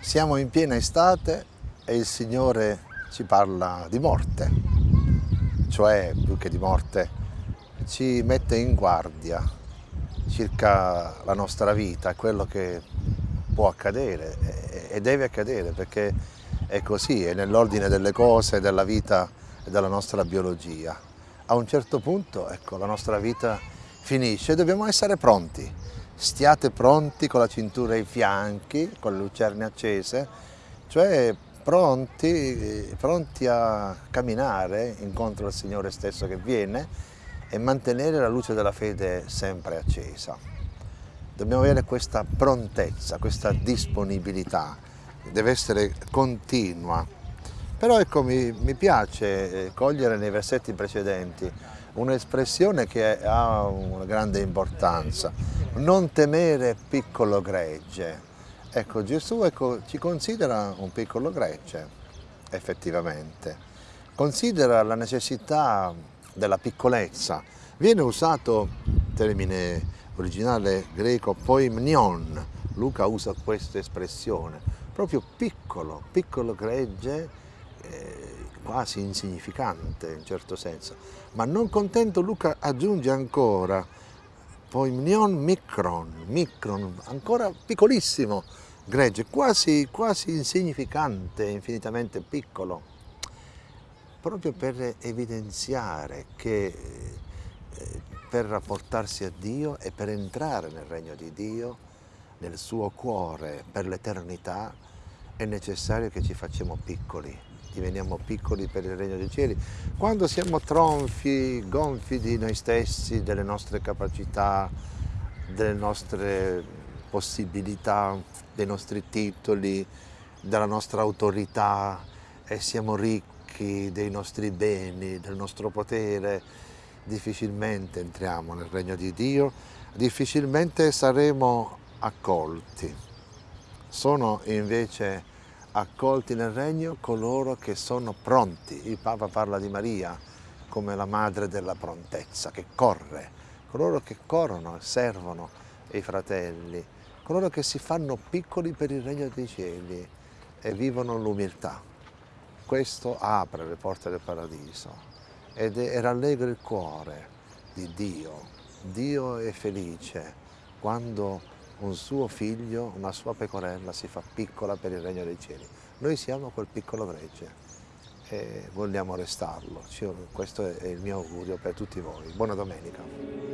Siamo in piena estate e il Signore ci parla di morte, cioè più che di morte ci mette in guardia circa la nostra vita, quello che può accadere e deve accadere perché è così, è nell'ordine delle cose, della vita e della nostra biologia. A un certo punto ecco, la nostra vita finisce e dobbiamo essere pronti stiate pronti con la cintura ai fianchi, con le lucerne accese, cioè pronti, pronti a camminare incontro al Signore stesso che viene e mantenere la luce della fede sempre accesa. Dobbiamo avere questa prontezza, questa disponibilità, deve essere continua. Però ecco, mi, mi piace eh, cogliere nei versetti precedenti un'espressione che ha una grande importanza, non temere piccolo gregge. Ecco, Gesù ecco, ci considera un piccolo gregge, effettivamente. Considera la necessità della piccolezza. Viene usato il termine originale greco poimnion, Luca usa questa espressione, proprio piccolo, piccolo gregge, eh, quasi insignificante in certo senso. Ma non contento Luca aggiunge ancora Poimnion micron, micron, ancora piccolissimo gregge, quasi, quasi insignificante, infinitamente piccolo, proprio per evidenziare che eh, per rapportarsi a Dio e per entrare nel regno di Dio, nel suo cuore per l'eternità, è necessario che ci facciamo piccoli, diveniamo piccoli per il regno dei cieli. Quando siamo tronfi, gonfi di noi stessi, delle nostre capacità, delle nostre possibilità, dei nostri titoli, della nostra autorità e siamo ricchi dei nostri beni, del nostro potere, difficilmente entriamo nel regno di Dio, difficilmente saremo accolti. Sono invece accolti nel regno coloro che sono pronti. Il Papa parla di Maria come la madre della prontezza, che corre, coloro che corrono e servono i fratelli, coloro che si fanno piccoli per il regno dei cieli e vivono l'umiltà. Questo apre le porte del paradiso ed è, rallegra il cuore di Dio. Dio è felice quando un suo figlio, una sua pecorella si fa piccola per il regno dei cieli. Noi siamo quel piccolo gregge e vogliamo restarlo. Questo è il mio augurio per tutti voi. Buona domenica.